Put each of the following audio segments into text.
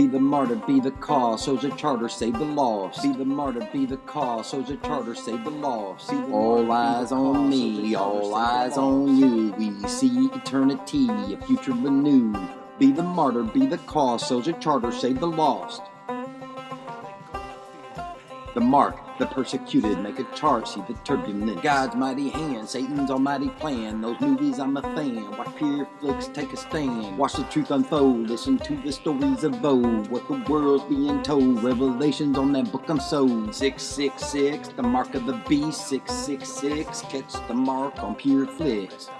Be the martyr, be the cause, so's a charter, save the lost. Be the martyr, be the cause, so's a charter, save the lost. All eyes on me, all eyes on you. We see eternity, a future renewed. Be the martyr, be the cause, so's a charter, save the lost. The mark, the persecuted, make a chart, see the turbulent. God's mighty hand, Satan's almighty plan. Those movies I'm a fan. Watch Pure Flix take a stand. Watch the truth unfold. Listen to the stories of old. What the world's being told. Revelations on that book I'm sold. 666, the mark of the beast. 666, catch the mark on Pure Flix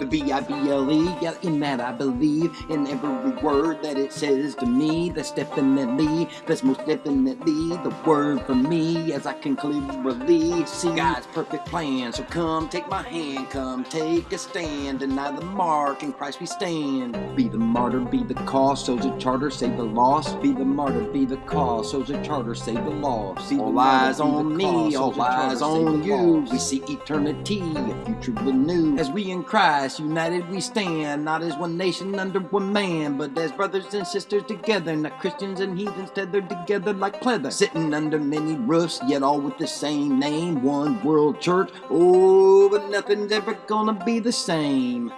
the B-I-B-L-E, yeah, in that I believe, in every word that it says to me, that's definitely, that's most definitely the word for me, as I can clearly see God's perfect plan, so come take my hand, come take a stand, deny the mark, in Christ we stand. Be the martyr, be the cause, so's a charter, save the lost, be the martyr, be the cause, so's a charter, save the lost. Be all eyes on me, all eyes on you, we see eternity, a future renewed, as we in Christ united we stand, not as one nation under one man, but as brothers and sisters together, not Christians and heathens tethered together like pleather. Sitting under many roofs, yet all with the same name, one world church. Oh, but nothing's ever gonna be the same.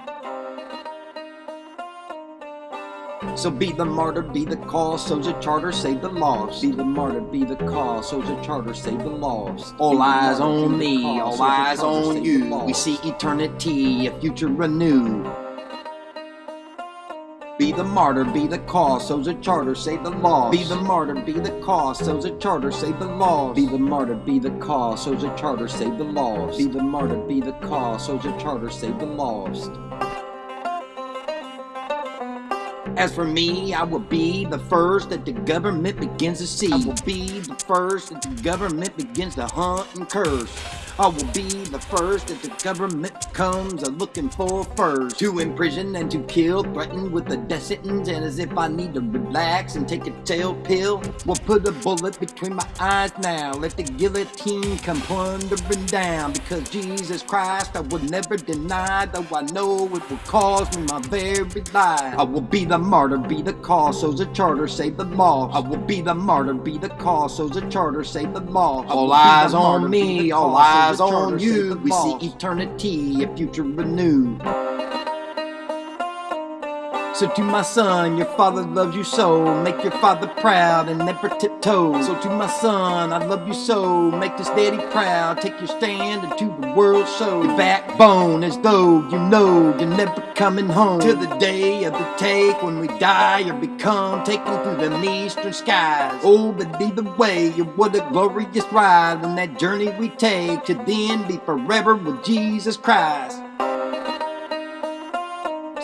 So be the martyr, be the cause, so's a charter, save the lost. Be the martyr, be the cause, so's a charter, save the lost. All eyes on me, all eyes on you. We see eternity, a future renewed. Be the martyr, be the cause, so's a charter, save the lost. Be the martyr, be the cause, so's a charter, save the lost. Be the martyr, be the cause, so's a charter, save the lost. Be the martyr, be the cause, so's a charter, save the lost. As for me, I will be the first that the government begins to see. I will be the first that the government begins to hunt and curse. I will be the first that the government comes a looking for first. To imprison and to kill, threatened with a death sentence, and as if I need to relax and take a tail pill. We'll put a bullet between my eyes now. Let the guillotine come plundering down. Because Jesus Christ I will never deny, though I know it will cost me my very life. I will be the martyr, be the cause, so's a charter, save the lost. I will be the martyr, be the cause, so's a charter, save the lost. All eyes on me, all eyes eyes on you, we see eternity, a future renewed. So to my son, your father loves you so. Make your father proud and never tiptoe. So to my son, I love you so. Make this daddy proud. Take your stand and to the world show. Your backbone as though you know you're never coming home. Till the day of the take when we die or become taken through the eastern skies. Oh, but either way, what a glorious ride when that journey we take to then be forever with Jesus Christ.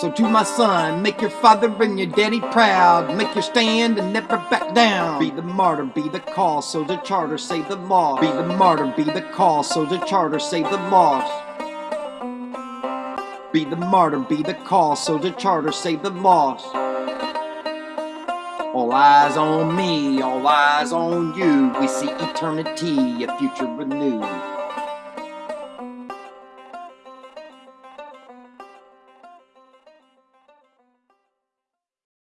So to my son, make your father and your daddy proud. Make your stand and never back down. Be the martyr, be the cause, so the charter, save the law. Be the martyr, be the cause, so the charter, save the lost. Be the martyr, be the cause, so the charter, save the lost. All eyes on me, all eyes on you. We see eternity, a future renewed.